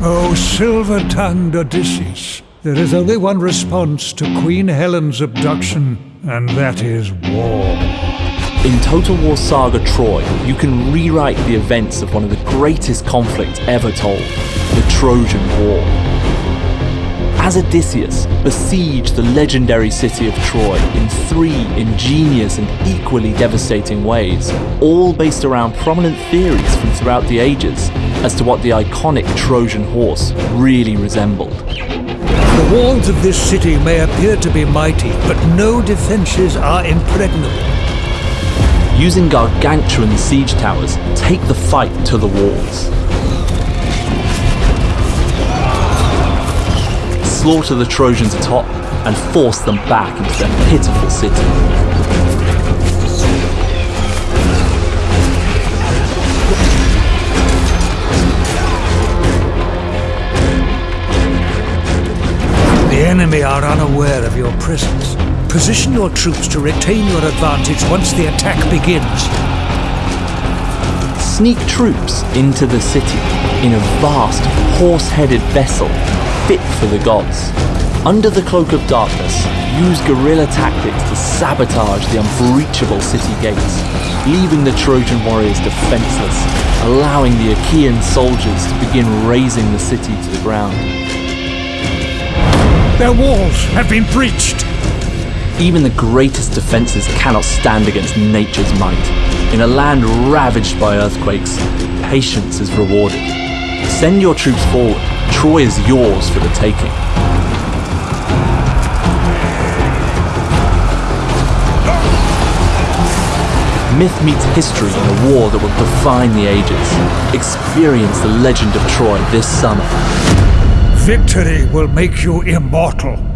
O silver-tongued Odysseus, there is only one response to Queen Helen's abduction, and that is war. In Total War Saga Troy, you can rewrite the events of one of the greatest conflicts ever told, the Trojan War. As Odysseus besieged the legendary city of Troy in three ingenious and equally devastating ways, all based around prominent theories from throughout the ages as to what the iconic Trojan horse really resembled. The walls of this city may appear to be mighty, but no defenses are impregnable. Using gargantuan siege towers, take the fight to the walls. Slaughter the Trojans atop and force them back into their pitiful city. The enemy are unaware of your presence. Position your troops to retain your advantage once the attack begins. Sneak troops into the city in a vast, horse-headed vessel fit for the gods. Under the cloak of darkness, use guerrilla tactics to sabotage the unbreachable city gates, leaving the Trojan warriors defenseless, allowing the Achaean soldiers to begin razing the city to the ground. Their walls have been breached. Even the greatest defenses cannot stand against nature's might. In a land ravaged by earthquakes, patience is rewarded. Send your troops forward. Troy is yours for the taking. Myth meets history in a war that will define the ages. Experience the legend of Troy this summer. Victory will make you immortal.